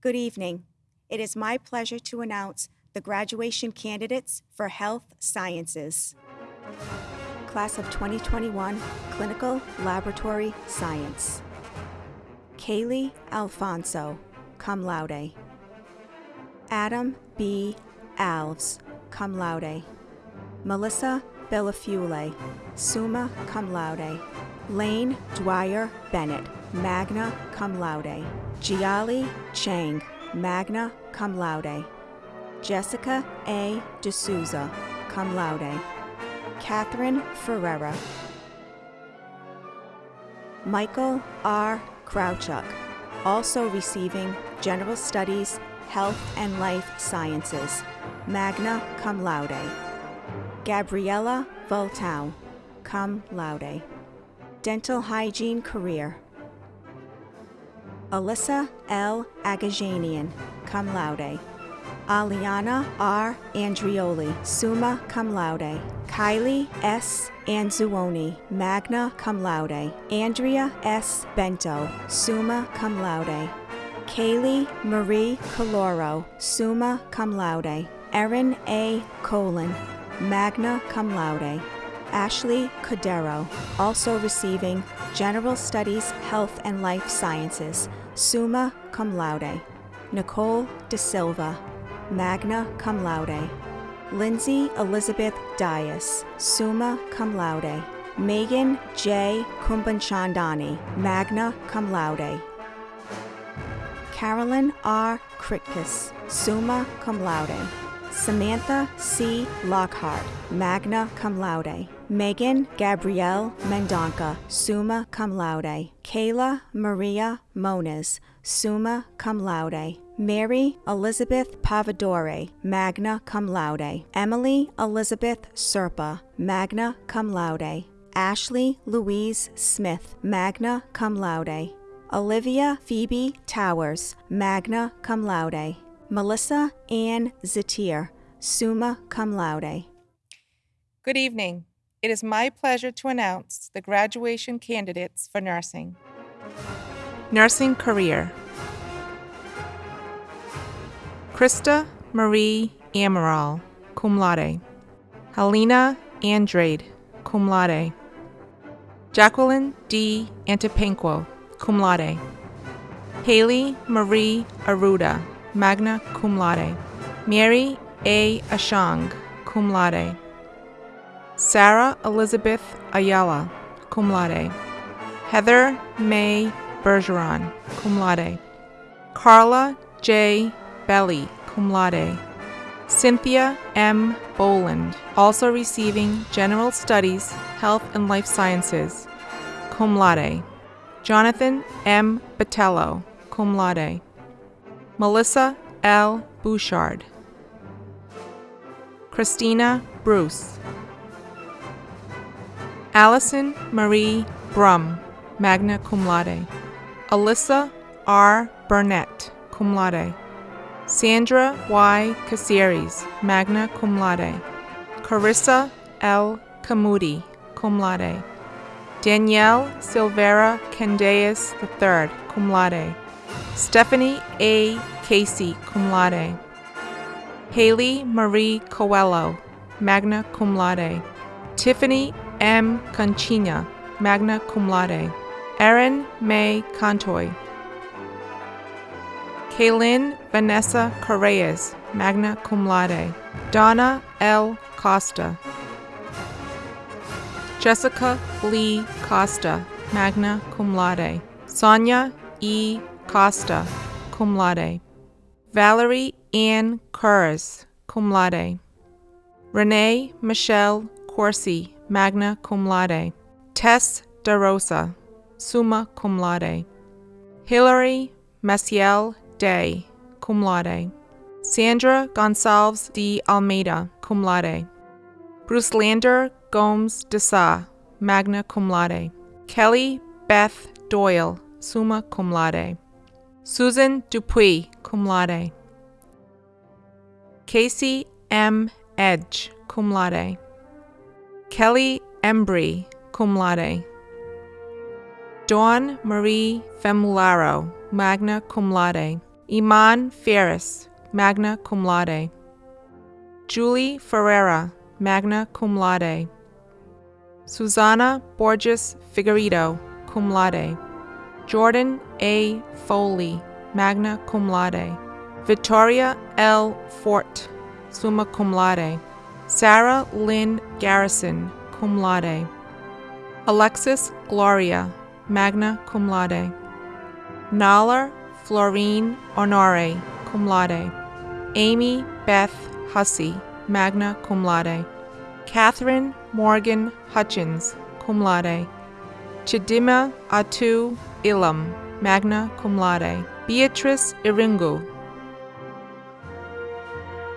Good evening. It is my pleasure to announce the graduation candidates for Health Sciences. Class of 2021 Clinical Laboratory Science. Kaylee Alfonso, cum laude. Adam B. Alves, cum laude. Melissa Bellafule, summa cum laude. Lane Dwyer Bennett, magna cum laude. Jiali Chang, magna cum laude. Jessica A. D'Souza, cum laude. Catherine Ferreira. Michael R. Krawchuk, also receiving General Studies, Health and Life Sciences, magna cum laude. Gabriella Voltow, cum laude. Dental Hygiene Career. Alyssa L. Agajanian, cum laude. Aliana R. Andrioli, summa cum laude. Kylie S. Anzuoni, magna cum laude. Andrea S. Bento, summa cum laude. Kaylee Marie Caloro, summa cum laude. Erin A. Colon, magna cum laude. Ashley Cordero, also receiving General Studies, Health and Life Sciences, summa cum laude. Nicole De Silva, magna cum laude. Lindsay Elizabeth Dias, summa cum laude. Megan J. Kumbanchandani, magna cum laude. Carolyn R. Kritkus, summa cum laude. Samantha C. Lockhart, magna cum laude. Megan Gabrielle Mendonca, summa cum laude. Kayla Maria Moniz, summa cum laude. Mary Elizabeth Pavadore, magna cum laude. Emily Elizabeth Serpa, magna cum laude. Ashley Louise Smith, magna cum laude. Olivia Phoebe Towers, magna cum laude. Melissa Ann Zatir, summa cum laude. Good evening. It is my pleasure to announce the graduation candidates for nursing. Nursing career Krista Marie Amaral, cum laude. Helena Andrade, cum laude. Jacqueline D. Antipenquo, cum laude. Haley Marie Aruda, magna cum laude. Mary A. Ashang, cum laude. Sarah Elizabeth Ayala, cum laude. Heather May Bergeron, cum laude. Carla J. Belly, cum laude. Cynthia M. Boland, also receiving General Studies, Health and Life Sciences, cum laude. Jonathan M. Batello, cum laude. Melissa L. Bouchard. Christina Bruce. Allison Marie Brum, magna cum laude. Alyssa R. Burnett, cum laude. Sandra Y. Caceres, magna cum laude. Carissa L. Camudi, cum laude. Danielle Silvera Candeas III, cum laude. Stephanie A. Casey, cum laude. Haley Marie Coelho, magna cum laude. Tiffany M. Conchina, magna cum laude. Erin May Contoy. Kaylin Vanessa Correas, magna cum laude. Donna L. Costa. Jessica Lee Costa, magna cum laude. Sonia E. Costa, cum laude. Valerie Ann Curris, cum laude. Renee Michelle Corsi, magna cum laude. Tess DeRosa, summa cum laude. Hilary Maciel Day, cum laude. Sandra Gonsalves de Almeida, cum laude. Bruce Lander Gomes de Sa, magna cum laude. Kelly Beth Doyle, summa cum laude. Susan Dupuy, cum laude. Casey M. Edge, cum laude. Kelly Embry, cum laude. Dawn Marie Femularo, magna cum laude. Iman Ferris, magna cum laude. Julie Ferreira, magna cum laude. Susana Borges Figueredo, cum laude. Jordan A. Foley, magna cum laude. Victoria L. Fort, summa cum laude. Sarah Lynn Garrison, cum laude. Alexis Gloria, magna cum laude. Nalar Florine Honore, cum laude. Amy Beth Hussey, magna cum laude. Catherine Morgan Hutchins, cum laude. Chidima Atu Ilam, magna cum laude. Beatrice Iringu.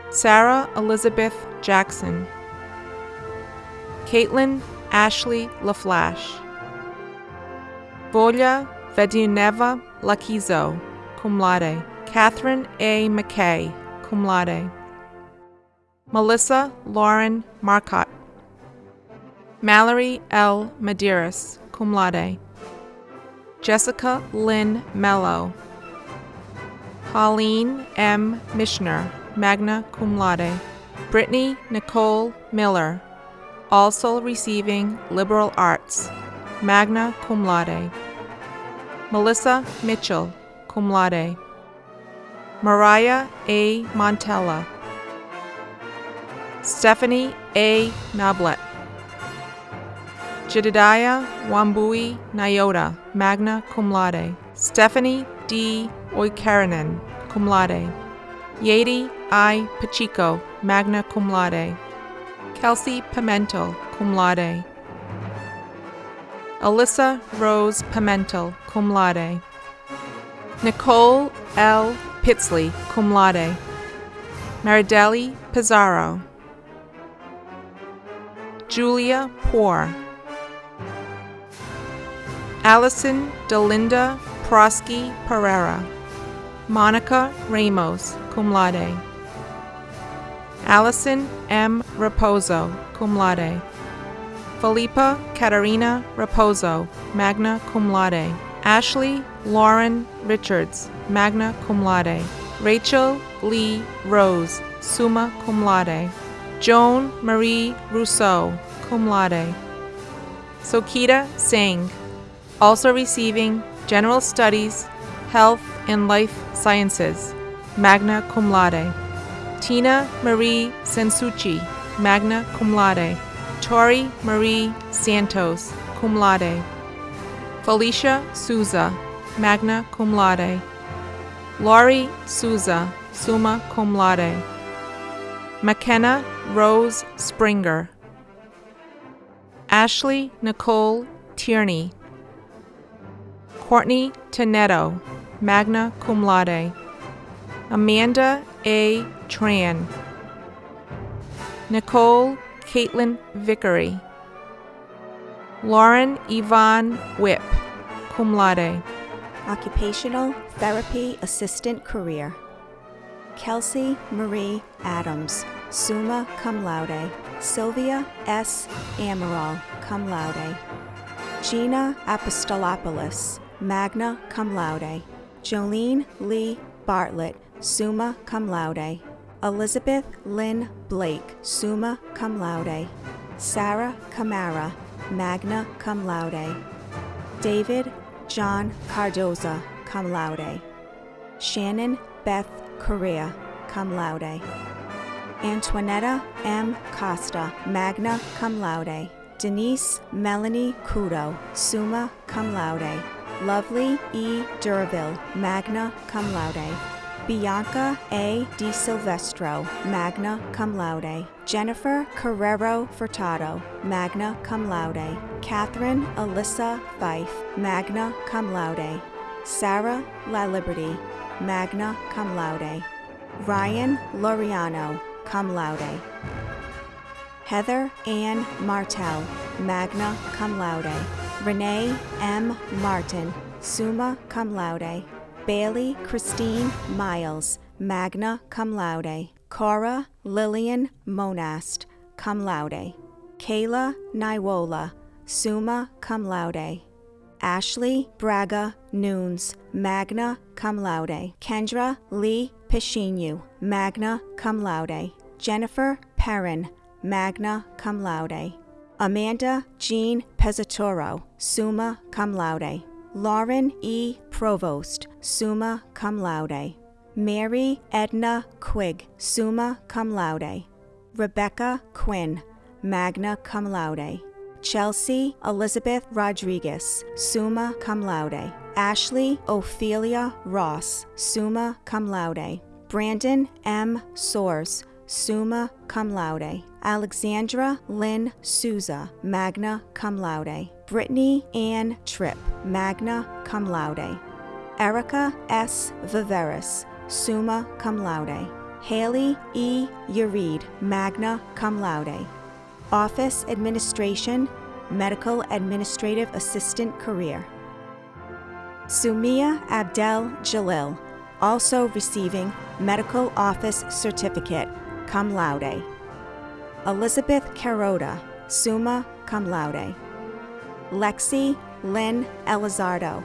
Sarah Elizabeth Jackson. Caitlin Ashley LaFlash. Volia Veduneva Lakizo, cum laude. Catherine A. McKay, cum laude. Melissa Lauren Marcotte. Mallory L. Medeiros, cum laude. Jessica Lynn Mello. Pauline M. Mishner, magna cum laude. Brittany Nicole Miller, also receiving liberal arts, magna cum laude. Melissa Mitchell, cum laude. Mariah A. Montella. Stephanie A. Noblet. Jedediah Wambui Nyota, magna cum laude. Stephanie D. Oikarinen, cum laude. Yadi I. Pacheco, magna cum laude. Kelsey Pimentel, cum laude. Alyssa Rose Pimentel, cum laude. Nicole L. Pitsley, cum laude. Marideli Pizarro. Julia Poor. Allison Delinda Prosky Pereira. Monica Ramos, cum laude. Allison M. Raposo, cum laude. Felipa Katarina Raposo, magna cum laude. Ashley Lauren Richards, magna cum laude. Rachel Lee Rose, summa cum laude. Joan Marie Rousseau, cum laude. Sokita Singh, also receiving General Studies, Health and Life Sciences, magna cum laude. Tina Marie Sensucci, magna cum laude. Tori Marie Santos, cum laude. Felicia Souza, magna cum laude. Laurie Souza, summa cum laude. McKenna Rose Springer. Ashley Nicole Tierney. Courtney Tonetto, magna cum laude. Amanda A. Tran. Nicole Caitlin Vickery. Lauren Yvonne Whip, cum laude. Occupational Therapy Assistant Career. Kelsey Marie Adams, summa cum laude. Sylvia S. Amaral, cum laude. Gina Apostolopoulos, magna cum laude. Jolene Lee Bartlett, summa cum laude. Elizabeth Lynn Blake, summa cum laude. Sarah Camara, magna cum laude. David John Cardoza, cum laude. Shannon Beth Correa, cum laude. Antoinetta M. Costa, magna cum laude. Denise Melanie Kudo, summa cum laude. Lovely E. Durville, magna cum laude. Bianca A. Di Silvestro, magna cum laude. Jennifer Carrero Furtado, magna cum laude. Catherine Alyssa Fife, magna cum laude. Sarah La Liberty, magna cum laude. Ryan Loriano, cum laude. Heather Ann Martel, magna cum laude. Renee M. Martin, summa cum laude. Bailey Christine Miles, magna cum laude. Cora Lillian Monast, cum laude. Kayla Naiwola, summa cum laude. Ashley Braga Nunes, magna cum laude. Kendra Lee Pishinu, magna cum laude. Jennifer Perrin, magna cum laude. Amanda Jean Pezzatoro, summa cum laude. Lauren E. Provost, summa cum laude. Mary Edna Quigg, summa cum laude. Rebecca Quinn, magna cum laude. Chelsea Elizabeth Rodriguez, summa cum laude. Ashley Ophelia Ross, summa cum laude. Brandon M. Soares, summa cum laude. Alexandra Lynn Souza, magna cum laude. Brittany Ann Tripp, magna cum laude. Erica S. Viveris, summa cum laude. Haley E. Ureed, magna cum laude. Office Administration, Medical Administrative Assistant career. Sumia Abdel Jalil, also receiving Medical Office Certificate, cum laude. Elizabeth Carota, summa cum laude. Lexi Lynn Elizardo,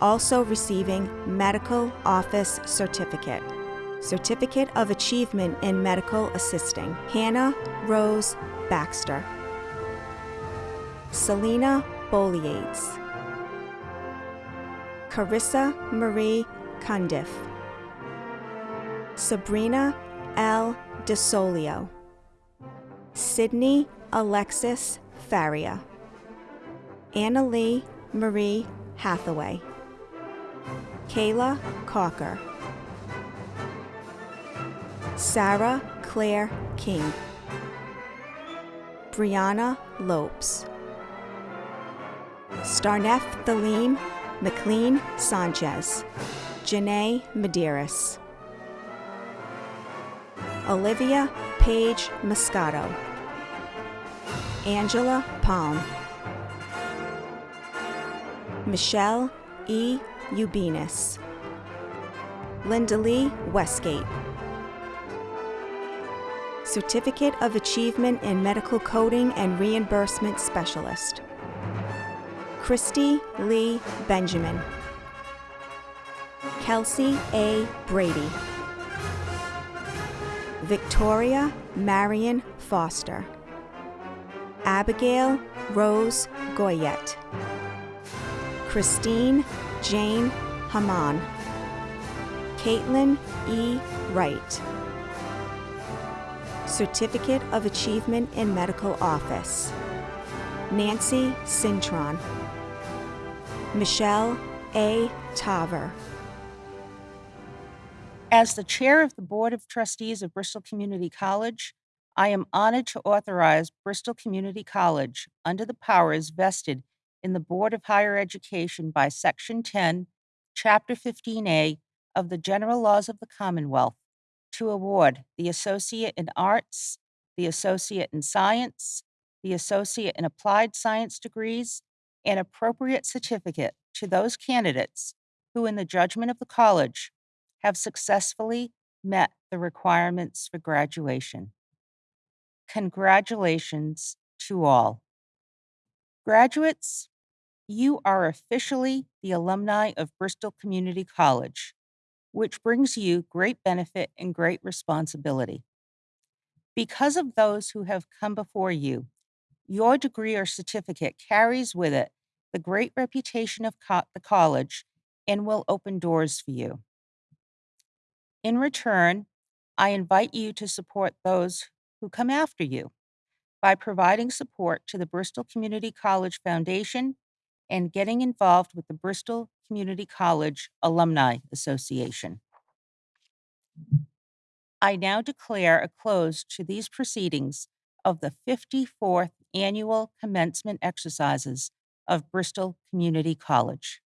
also receiving Medical Office Certificate. Certificate of Achievement in Medical Assisting. Hannah Rose Baxter. Selena Boliates. Carissa Marie Cundiff. Sabrina L. DeSolio. Sydney Alexis Faria. Annalee Marie Hathaway. Kayla Cocker. Sarah Claire King. Brianna Lopes. Starnef Thalim McLean Sanchez. Janae Medeiros. Olivia Page Moscato. Angela Palm. Michelle E. Ubinas. Linda Lee Westgate. Certificate of Achievement in Medical Coding and Reimbursement Specialist. Christy Lee Benjamin. Kelsey A. Brady. Victoria Marion Foster. Abigail Rose Goyette. Christine Jane Haman. Caitlin E. Wright. Certificate of Achievement in Medical Office. Nancy Cintron. Michelle A. Taver. As the chair of the Board of Trustees of Bristol Community College, I am honored to authorize Bristol Community College, under the powers vested in the Board of Higher Education by Section 10, Chapter 15A of the General Laws of the Commonwealth, to award the Associate in Arts, the Associate in Science, the Associate in Applied Science degrees, and appropriate certificate to those candidates who, in the judgment of the college, have successfully met the requirements for graduation. Congratulations to all. Graduates, you are officially the alumni of Bristol Community College, which brings you great benefit and great responsibility. Because of those who have come before you, your degree or certificate carries with it the great reputation of co- the college and will open doors for you. In return, I invite you to support those who come after you by providing support to the Bristol Community College Foundation and getting involved with the Bristol Community College Alumni Association. I now declare a close to these proceedings of the 54th Annual Commencement Exercises of Bristol Community College.